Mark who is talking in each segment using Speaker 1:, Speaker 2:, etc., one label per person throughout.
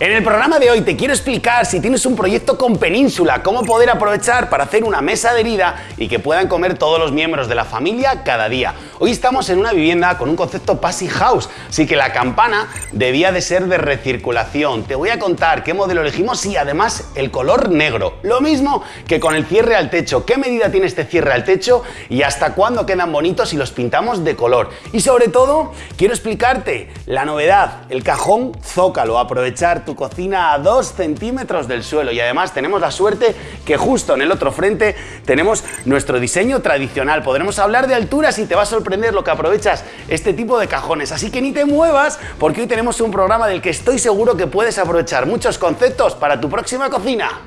Speaker 1: En el programa de hoy te quiero explicar si tienes un proyecto con Península, cómo poder aprovechar para hacer una mesa de herida y que puedan comer todos los miembros de la familia cada día. Hoy estamos en una vivienda con un concepto Passive House, así que la campana debía de ser de recirculación. Te voy a contar qué modelo elegimos y además el color negro. Lo mismo que con el cierre al techo, qué medida tiene este cierre al techo y hasta cuándo quedan bonitos si los pintamos de color. Y sobre todo, quiero explicarte la novedad, el cajón zócalo, aprovechar tu cocina a 2 centímetros del suelo y además tenemos la suerte que justo en el otro frente tenemos nuestro diseño tradicional. Podremos hablar de alturas y te va a sorprender lo que aprovechas este tipo de cajones. Así que ni te muevas porque hoy tenemos un programa del que estoy seguro que puedes aprovechar muchos conceptos para tu próxima cocina.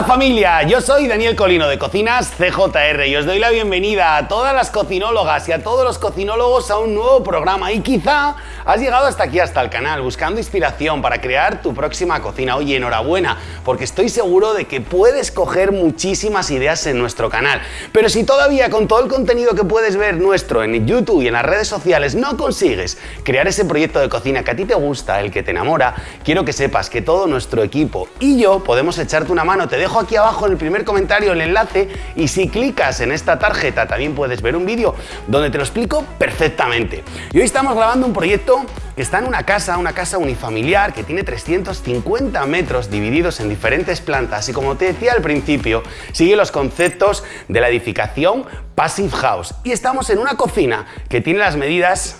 Speaker 1: Hola familia, yo soy Daniel Colino de Cocinas CJR y os doy la bienvenida a todas las cocinólogas y a todos los cocinólogos a un nuevo programa y quizá has llegado hasta aquí, hasta el canal, buscando inspiración para crear tu próxima cocina. Oye, enhorabuena, porque estoy seguro de que puedes coger muchísimas ideas en nuestro canal. Pero si todavía con todo el contenido que puedes ver nuestro en YouTube y en las redes sociales no consigues crear ese proyecto de cocina que a ti te gusta, el que te enamora, quiero que sepas que todo nuestro equipo y yo podemos echarte una mano te dejo aquí abajo en el primer comentario el enlace y si clicas en esta tarjeta también puedes ver un vídeo donde te lo explico perfectamente. Y hoy estamos grabando un proyecto que está en una casa, una casa unifamiliar que tiene 350 metros divididos en diferentes plantas y como te decía al principio, sigue los conceptos de la edificación Passive House. Y estamos en una cocina que tiene las medidas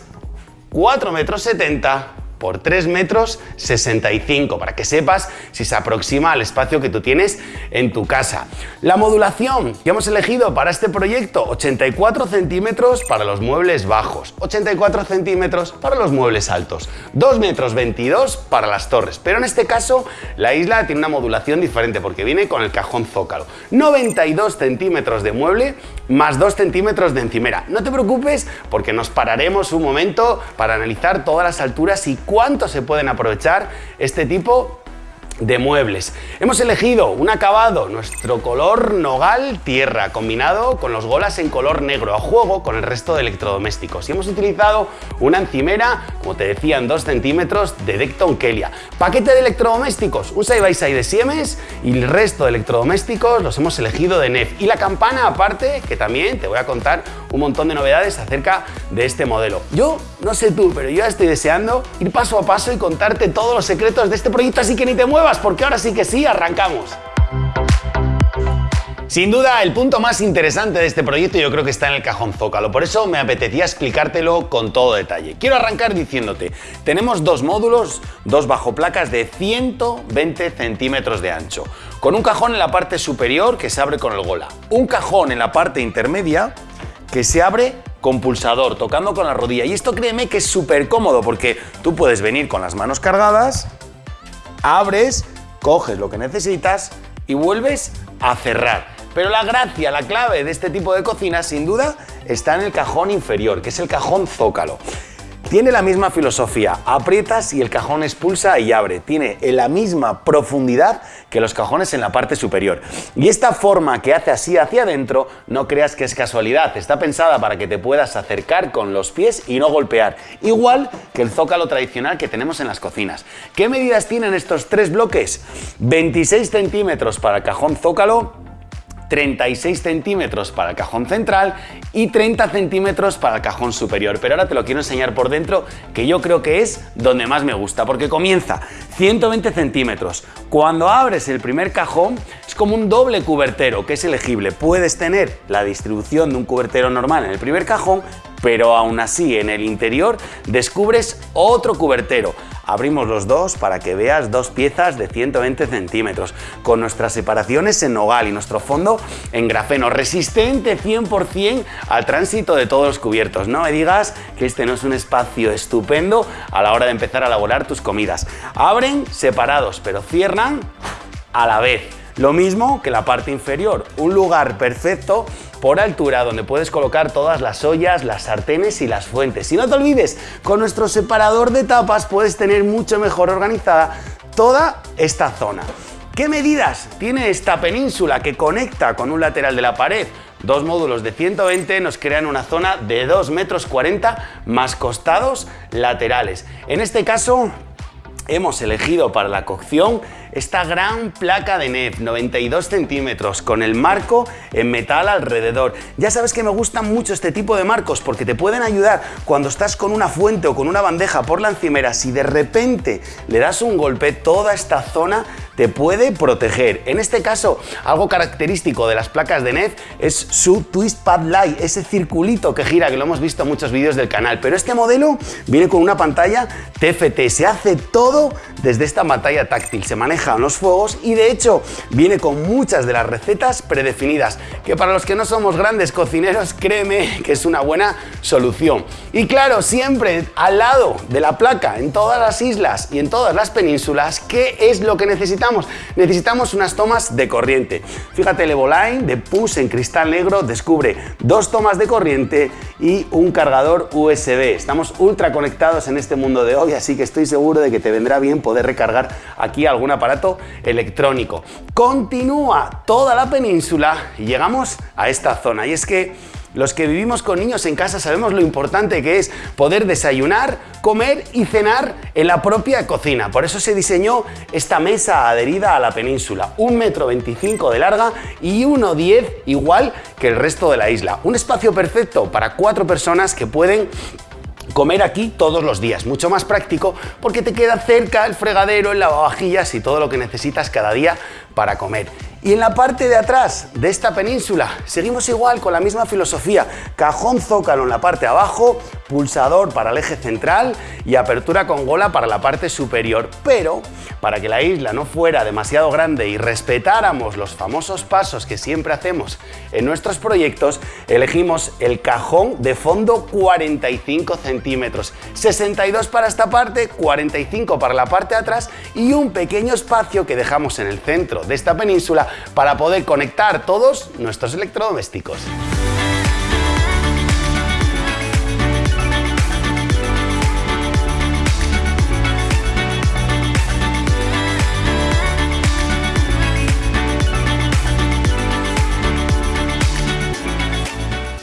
Speaker 1: 4 metros 70 por 3 metros 65 para que sepas si se aproxima al espacio que tú tienes en tu casa. La modulación que hemos elegido para este proyecto 84 centímetros para los muebles bajos, 84 centímetros para los muebles altos, 2 metros 22 para las torres, pero en este caso la isla tiene una modulación diferente porque viene con el cajón zócalo, 92 centímetros de mueble más 2 centímetros de encimera. No te preocupes porque nos pararemos un momento para analizar todas las alturas y cuánto se pueden aprovechar este tipo de muebles. Hemos elegido un acabado, nuestro color nogal tierra, combinado con los golas en color negro, a juego con el resto de electrodomésticos. Y hemos utilizado una encimera, como te decía, en 2 centímetros de Decton Kelia. Paquete de electrodomésticos, un side by side de Siemens y el resto de electrodomésticos los hemos elegido de NEF. Y la campana aparte, que también te voy a contar un montón de novedades acerca de este modelo. Yo, no sé tú, pero yo estoy deseando ir paso a paso y contarte todos los secretos de este proyecto, así que ni te muevas porque ahora sí que sí, arrancamos. Sin duda, el punto más interesante de este proyecto yo creo que está en el cajón zócalo, por eso me apetecía explicártelo con todo detalle. Quiero arrancar diciéndote, tenemos dos módulos, dos bajo placas de 120 centímetros de ancho, con un cajón en la parte superior que se abre con el gola, un cajón en la parte intermedia que se abre con pulsador, tocando con la rodilla. Y esto créeme que es súper cómodo porque tú puedes venir con las manos cargadas abres, coges lo que necesitas y vuelves a cerrar. Pero la gracia, la clave de este tipo de cocina, sin duda, está en el cajón inferior, que es el cajón zócalo. Tiene la misma filosofía, aprietas y el cajón expulsa y abre. Tiene la misma profundidad que los cajones en la parte superior. Y esta forma que hace así hacia adentro, no creas que es casualidad, está pensada para que te puedas acercar con los pies y no golpear. Igual que el zócalo tradicional que tenemos en las cocinas. ¿Qué medidas tienen estos tres bloques? 26 centímetros para el cajón zócalo, 36 centímetros para el cajón central y 30 centímetros para el cajón superior. Pero ahora te lo quiero enseñar por dentro, que yo creo que es donde más me gusta, porque comienza 120 centímetros. Cuando abres el primer cajón, es como un doble cubertero, que es elegible. Puedes tener la distribución de un cubertero normal en el primer cajón, pero aún así en el interior descubres otro cubertero. Abrimos los dos para que veas dos piezas de 120 centímetros, con nuestras separaciones en nogal y nuestro fondo en grafeno, resistente 100% al tránsito de todos los cubiertos. No me digas que este no es un espacio estupendo a la hora de empezar a elaborar tus comidas. Abren separados, pero cierran a la vez. Lo mismo que la parte inferior, un lugar perfecto por altura donde puedes colocar todas las ollas, las sartenes y las fuentes. Y no te olvides, con nuestro separador de tapas puedes tener mucho mejor organizada toda esta zona. ¿Qué medidas tiene esta península que conecta con un lateral de la pared? Dos módulos de 120 nos crean una zona de 2 metros 40 más costados laterales. En este caso hemos elegido para la cocción esta gran placa de NEF, 92 centímetros, con el marco en metal alrededor. Ya sabes que me gustan mucho este tipo de marcos porque te pueden ayudar cuando estás con una fuente o con una bandeja por la encimera, si de repente le das un golpe, toda esta zona te puede proteger. En este caso, algo característico de las placas de NEF es su Twist Pad Light, ese circulito que gira, que lo hemos visto en muchos vídeos del canal. Pero este modelo viene con una pantalla TFT, se hace todo desde esta pantalla táctil, se maneja los fuegos y de hecho viene con muchas de las recetas predefinidas, que para los que no somos grandes cocineros, créeme que es una buena solución. Y claro, siempre al lado de la placa, en todas las islas y en todas las penínsulas, ¿qué es lo que necesitamos? Necesitamos unas tomas de corriente. Fíjate, el Evoline de PUS en cristal negro descubre dos tomas de corriente y un cargador USB. Estamos ultra conectados en este mundo de hoy, así que estoy seguro de que te vendrá bien poder recargar aquí algún aparato electrónico. Continúa toda la península y llegamos a esta zona. Y es que los que vivimos con niños en casa sabemos lo importante que es poder desayunar, comer y cenar en la propia cocina. Por eso se diseñó esta mesa adherida a la península, un metro veinticinco de larga y 1,10 igual que el resto de la isla. Un espacio perfecto para cuatro personas que pueden comer aquí todos los días. Mucho más práctico porque te queda cerca el fregadero, el lavavajillas y todo lo que necesitas cada día para comer. Y en la parte de atrás de esta península seguimos igual con la misma filosofía. Cajón zócalo en la parte de abajo, pulsador para el eje central y apertura con gola para la parte superior. Pero para que la isla no fuera demasiado grande y respetáramos los famosos pasos que siempre hacemos en nuestros proyectos, elegimos el cajón de fondo 45 centímetros. 62 para esta parte, 45 para la parte de atrás y un pequeño espacio que dejamos en el centro de esta península para poder conectar todos nuestros electrodomésticos.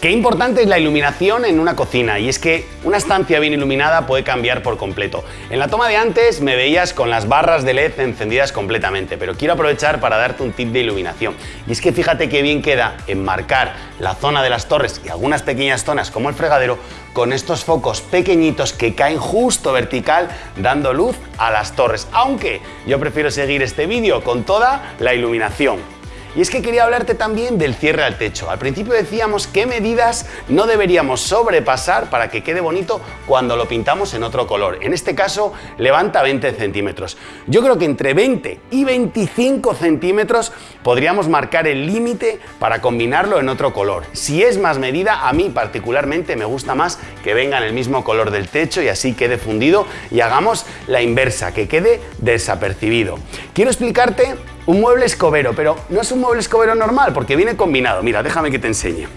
Speaker 1: Qué importante es la iluminación en una cocina y es que una estancia bien iluminada puede cambiar por completo. En la toma de antes me veías con las barras de LED encendidas completamente, pero quiero aprovechar para darte un tip de iluminación. Y es que fíjate qué bien queda enmarcar la zona de las torres y algunas pequeñas zonas como el fregadero con estos focos pequeñitos que caen justo vertical dando luz a las torres. Aunque yo prefiero seguir este vídeo con toda la iluminación. Y es que quería hablarte también del cierre al techo. Al principio decíamos qué medidas no deberíamos sobrepasar para que quede bonito cuando lo pintamos en otro color. En este caso, levanta 20 centímetros. Yo creo que entre 20 y 25 centímetros podríamos marcar el límite para combinarlo en otro color. Si es más medida, a mí particularmente me gusta más que venga en el mismo color del techo y así quede fundido y hagamos la inversa, que quede desapercibido. Quiero explicarte un mueble escobero, pero no es un mueble escobero normal porque viene combinado. Mira, déjame que te enseñe.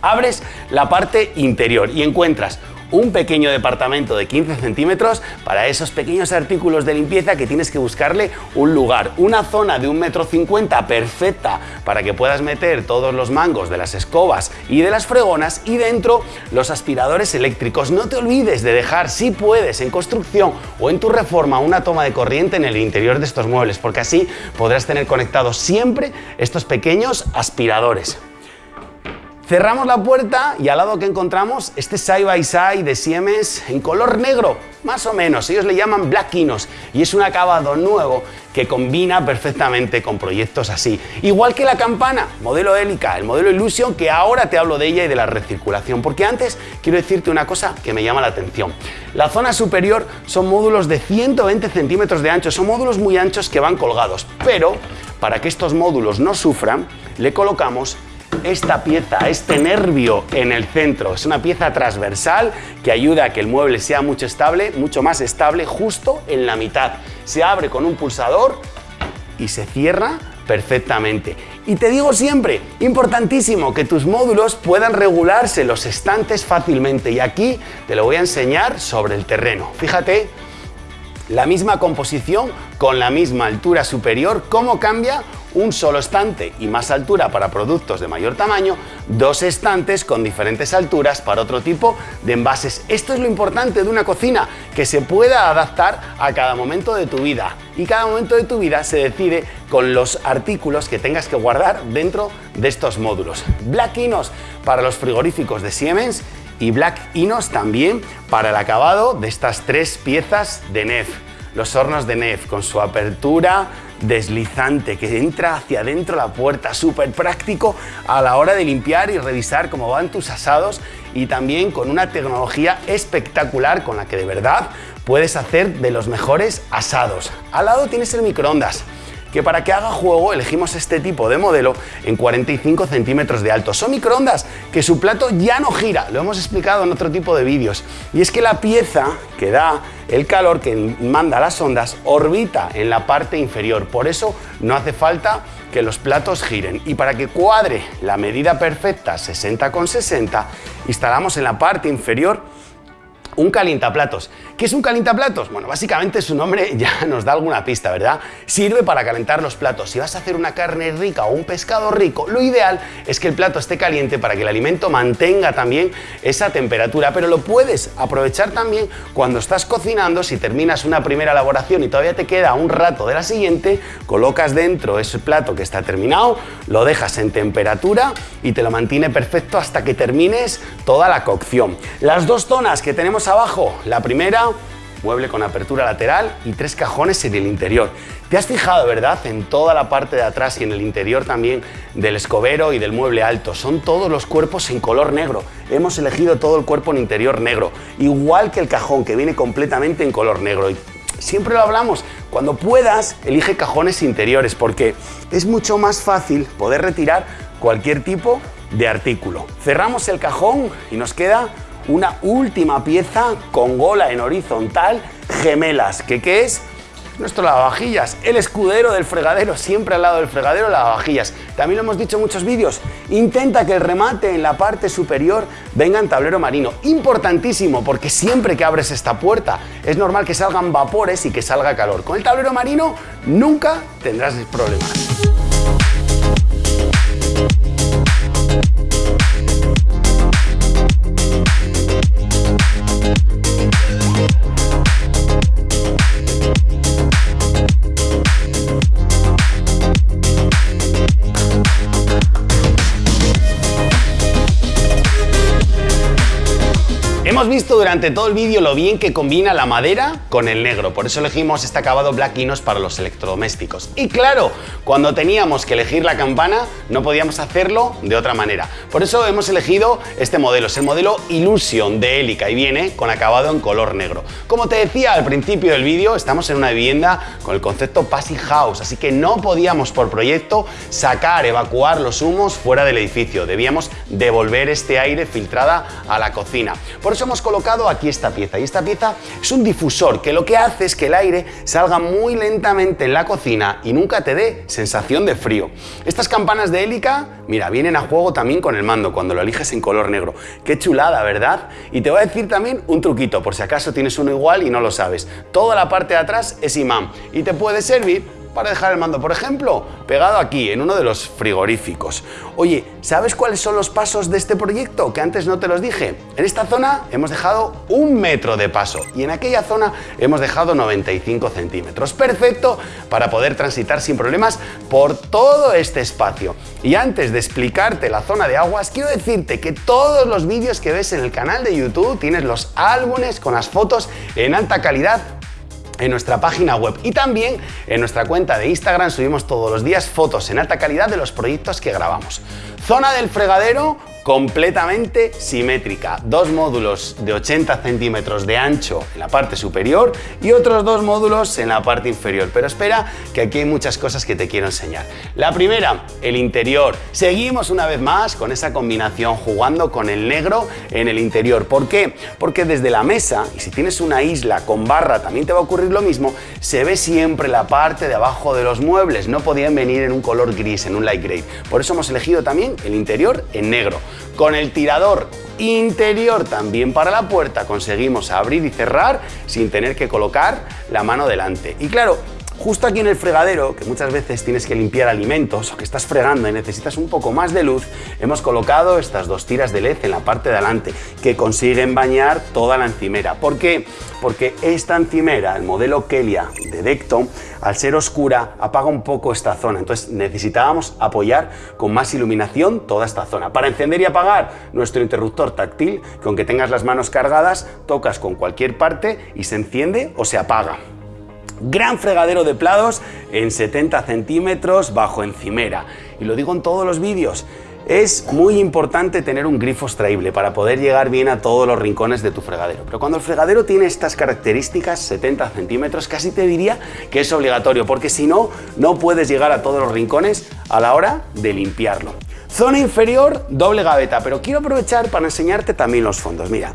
Speaker 1: Abres la parte interior y encuentras un pequeño departamento de 15 centímetros para esos pequeños artículos de limpieza que tienes que buscarle un lugar. Una zona de un metro cincuenta perfecta para que puedas meter todos los mangos de las escobas y de las fregonas y dentro los aspiradores eléctricos. No te olvides de dejar, si puedes, en construcción o en tu reforma una toma de corriente en el interior de estos muebles porque así podrás tener conectados siempre estos pequeños aspiradores. Cerramos la puerta y al lado que encontramos este side by side de Siemens en color negro, más o menos, ellos le llaman Black Inos. Y es un acabado nuevo que combina perfectamente con proyectos así. Igual que la campana, modelo Helica, el modelo Illusion, que ahora te hablo de ella y de la recirculación, porque antes quiero decirte una cosa que me llama la atención. La zona superior son módulos de 120 centímetros de ancho, son módulos muy anchos que van colgados, pero para que estos módulos no sufran, le colocamos esta pieza, este nervio en el centro. Es una pieza transversal que ayuda a que el mueble sea mucho estable, mucho más estable, justo en la mitad. Se abre con un pulsador y se cierra perfectamente. Y te digo siempre, importantísimo, que tus módulos puedan regularse los estantes fácilmente. Y aquí te lo voy a enseñar sobre el terreno. Fíjate La misma composición con la misma altura superior, ¿cómo cambia? un solo estante y más altura para productos de mayor tamaño, dos estantes con diferentes alturas para otro tipo de envases. Esto es lo importante de una cocina, que se pueda adaptar a cada momento de tu vida. Y cada momento de tu vida se decide con los artículos que tengas que guardar dentro de estos módulos. Black Inos para los frigoríficos de Siemens y Black Inos también para el acabado de estas tres piezas de NEF. Los hornos de NEF con su apertura deslizante que entra hacia adentro la puerta, súper práctico a la hora de limpiar y revisar cómo van tus asados y también con una tecnología espectacular con la que de verdad puedes hacer de los mejores asados. Al lado tienes el microondas que para que haga juego elegimos este tipo de modelo en 45 centímetros de alto. Son microondas que su plato ya no gira, lo hemos explicado en otro tipo de vídeos. Y es que la pieza que da el calor que manda las ondas orbita en la parte inferior, por eso no hace falta que los platos giren. Y para que cuadre la medida perfecta 60 con 60, instalamos en la parte inferior un calientaplatos. ¿Qué es un calientaplatos? Bueno, básicamente su nombre ya nos da alguna pista, ¿verdad? Sirve para calentar los platos. Si vas a hacer una carne rica o un pescado rico, lo ideal es que el plato esté caliente para que el alimento mantenga también esa temperatura, pero lo puedes aprovechar también cuando estás cocinando, si terminas una primera elaboración y todavía te queda un rato de la siguiente, colocas dentro ese plato que está terminado, lo dejas en temperatura y te lo mantiene perfecto hasta que termines toda la cocción. Las dos zonas que tenemos abajo, la primera, mueble con apertura lateral y tres cajones en el interior. Te has fijado, ¿verdad?, en toda la parte de atrás y en el interior también del escobero y del mueble alto. Son todos los cuerpos en color negro. Hemos elegido todo el cuerpo en interior negro, igual que el cajón que viene completamente en color negro. Y siempre lo hablamos, cuando puedas, elige cajones interiores porque es mucho más fácil poder retirar cualquier tipo de artículo. Cerramos el cajón y nos queda una última pieza con gola en horizontal, gemelas, que qué es? Nuestro lavavajillas, el escudero del fregadero, siempre al lado del fregadero lavavajillas. También lo hemos dicho en muchos vídeos, intenta que el remate en la parte superior venga en tablero marino. Importantísimo, porque siempre que abres esta puerta es normal que salgan vapores y que salga calor. Con el tablero marino nunca tendrás problemas. Hemos visto durante todo el vídeo lo bien que combina la madera con el negro, por eso elegimos este acabado Black Inos para los electrodomésticos. Y claro, cuando teníamos que elegir la campana, no podíamos hacerlo de otra manera. Por eso hemos elegido este modelo, es el modelo Illusion de Helica y viene con acabado en color negro. Como te decía al principio del vídeo, estamos en una vivienda con el concepto Passive House, así que no podíamos por proyecto sacar, evacuar los humos fuera del edificio. Debíamos devolver este aire filtrada a la cocina. Por eso hemos colocado aquí esta pieza y esta pieza es un difusor que lo que hace es que el aire salga muy lentamente en la cocina y nunca te dé sensación de frío. Estas campanas de hélica, mira, vienen a juego también con el mando cuando lo eliges en color negro. Qué chulada, ¿verdad? Y te voy a decir también un truquito por si acaso tienes uno igual y no lo sabes. Toda la parte de atrás es imán y te puede servir para dejar el mando, por ejemplo, pegado aquí, en uno de los frigoríficos. Oye, ¿sabes cuáles son los pasos de este proyecto? Que antes no te los dije. En esta zona hemos dejado un metro de paso y en aquella zona hemos dejado 95 centímetros. Perfecto para poder transitar sin problemas por todo este espacio. Y antes de explicarte la zona de aguas, quiero decirte que todos los vídeos que ves en el canal de YouTube tienes los álbumes con las fotos en alta calidad en nuestra página web y también en nuestra cuenta de Instagram subimos todos los días fotos en alta calidad de los proyectos que grabamos. Zona del fregadero, completamente simétrica. Dos módulos de 80 centímetros de ancho en la parte superior y otros dos módulos en la parte inferior. Pero espera que aquí hay muchas cosas que te quiero enseñar. La primera, el interior. Seguimos una vez más con esa combinación jugando con el negro en el interior. ¿Por qué? Porque desde la mesa, y si tienes una isla con barra también te va a ocurrir lo mismo, se ve siempre la parte de abajo de los muebles. No podían venir en un color gris, en un light gray. Por eso hemos elegido también el interior en negro. Con el tirador interior también para la puerta conseguimos abrir y cerrar sin tener que colocar la mano delante. Y claro, Justo aquí en el fregadero, que muchas veces tienes que limpiar alimentos o que estás fregando y necesitas un poco más de luz, hemos colocado estas dos tiras de LED en la parte de adelante que consiguen bañar toda la encimera. ¿Por qué? Porque esta encimera, el modelo Kelia de Decton, al ser oscura apaga un poco esta zona, entonces necesitábamos apoyar con más iluminación toda esta zona. Para encender y apagar nuestro interruptor táctil, que aunque tengas las manos cargadas, tocas con cualquier parte y se enciende o se apaga. Gran fregadero de plados en 70 centímetros bajo encimera. Y lo digo en todos los vídeos. Es muy importante tener un grifo extraíble para poder llegar bien a todos los rincones de tu fregadero. Pero cuando el fregadero tiene estas características, 70 centímetros, casi te diría que es obligatorio, porque si no, no puedes llegar a todos los rincones a la hora de limpiarlo. Zona inferior, doble gaveta, pero quiero aprovechar para enseñarte también los fondos. Mira,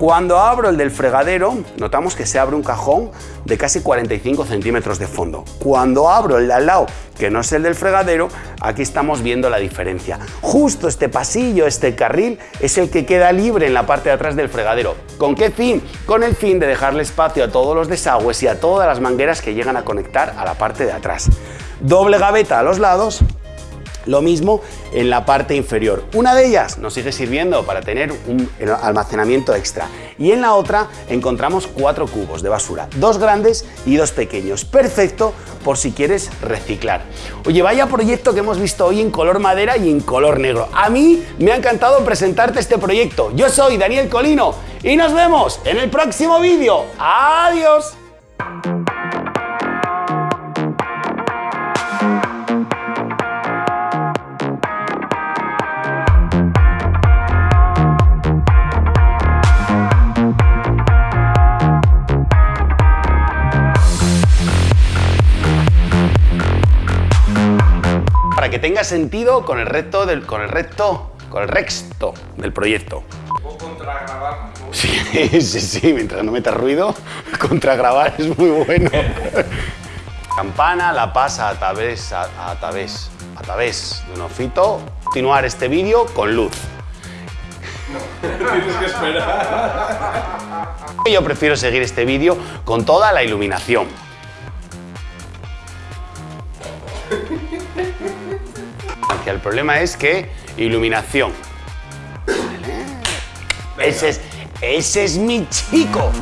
Speaker 1: cuando abro el del fregadero, notamos que se abre un cajón de casi 45 centímetros de fondo. Cuando abro el de al lado, que no es el del fregadero, aquí estamos viendo la diferencia. Justo este pasillo, este carril, es el que queda libre en la parte de atrás del fregadero. ¿Con qué fin? Con el fin de dejarle espacio a todos los desagües y a todas las mangueras que llegan a conectar a la parte de atrás. Doble gaveta a los lados lo mismo en la parte inferior. Una de ellas nos sigue sirviendo para tener un almacenamiento extra y en la otra encontramos cuatro cubos de basura, dos grandes y dos pequeños. Perfecto por si quieres reciclar. Oye, vaya proyecto que hemos visto hoy en color madera y en color negro. A mí me ha encantado presentarte este proyecto. Yo soy Daniel Colino y nos vemos en el próximo vídeo. ¡Adiós! Tenga sentido con el resto del, con el resto, con el resto del proyecto. Sí, sí, sí, mientras no metas ruido, contragrabar es muy bueno. Campana la pasa a través, a, través, a través de un ofito. Continuar este vídeo con luz. tienes que esperar. Yo prefiero seguir este vídeo con toda la iluminación. El problema es que iluminación. Ese es, ese es mi chico.